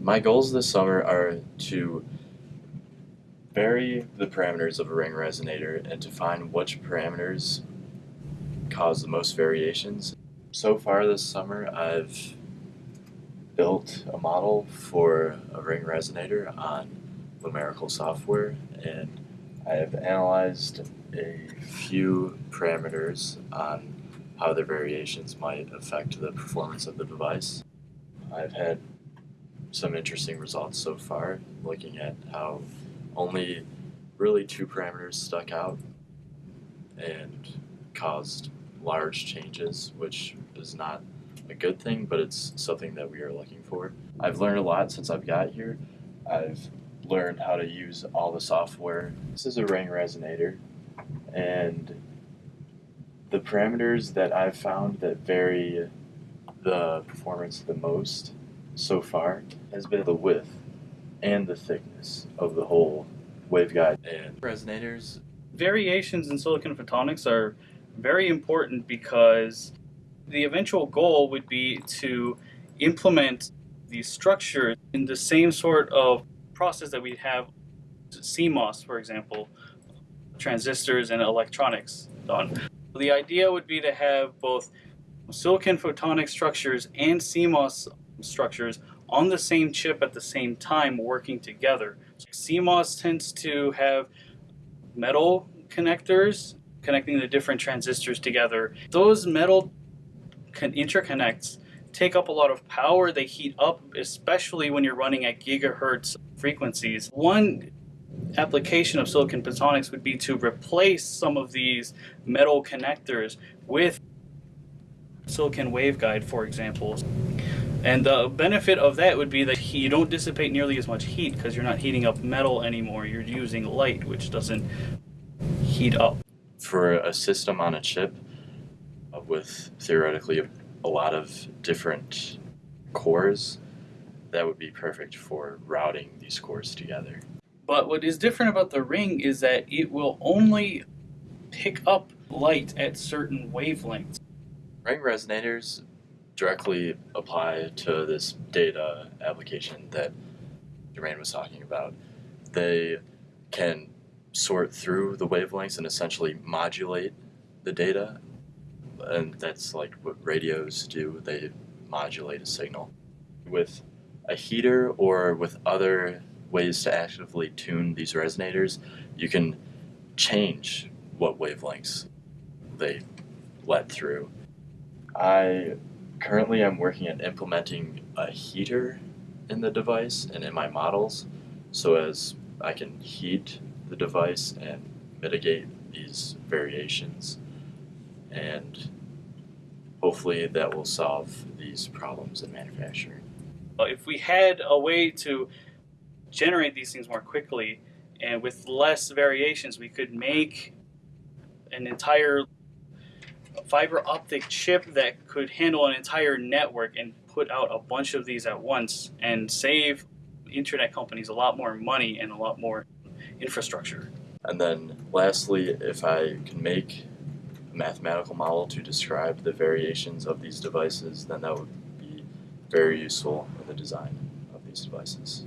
My goals this summer are to vary the parameters of a ring resonator and to find which parameters cause the most variations. So far this summer, I've built a model for a ring resonator on numerical software and I have analyzed a few parameters on how their variations might affect the performance of the device. I've had some interesting results so far, looking at how only really two parameters stuck out and caused large changes, which is not a good thing, but it's something that we are looking for. I've learned a lot since I've got here. I've learned how to use all the software. This is a ring resonator, and the parameters that I've found that vary the performance the most so far has been the width and the thickness of the whole waveguide and resonators. Variations in silicon photonics are very important because the eventual goal would be to implement these structures in the same sort of process that we have CMOS, for example, transistors and electronics done. The idea would be to have both silicon photonic structures and CMOS structures on the same chip at the same time working together. CMOS tends to have metal connectors connecting the different transistors together. Those metal interconnects take up a lot of power. They heat up, especially when you're running at gigahertz frequencies. One application of silicon photonics would be to replace some of these metal connectors with silicon waveguide, for example. And the benefit of that would be that you don't dissipate nearly as much heat because you're not heating up metal anymore. You're using light, which doesn't heat up. For a system on a chip uh, with theoretically a lot of different cores, that would be perfect for routing these cores together. But what is different about the ring is that it will only pick up light at certain wavelengths. Ring resonators directly apply to this data application that Jermaine was talking about. They can sort through the wavelengths and essentially modulate the data. And that's like what radios do, they modulate a signal. With a heater or with other ways to actively tune these resonators, you can change what wavelengths they let through. I Currently I'm working at implementing a heater in the device and in my models so as I can heat the device and mitigate these variations and hopefully that will solve these problems in manufacturing. If we had a way to generate these things more quickly and with less variations we could make an entire fiber optic chip that could handle an entire network and put out a bunch of these at once and save internet companies a lot more money and a lot more infrastructure. And then lastly, if I can make a mathematical model to describe the variations of these devices, then that would be very useful in the design of these devices.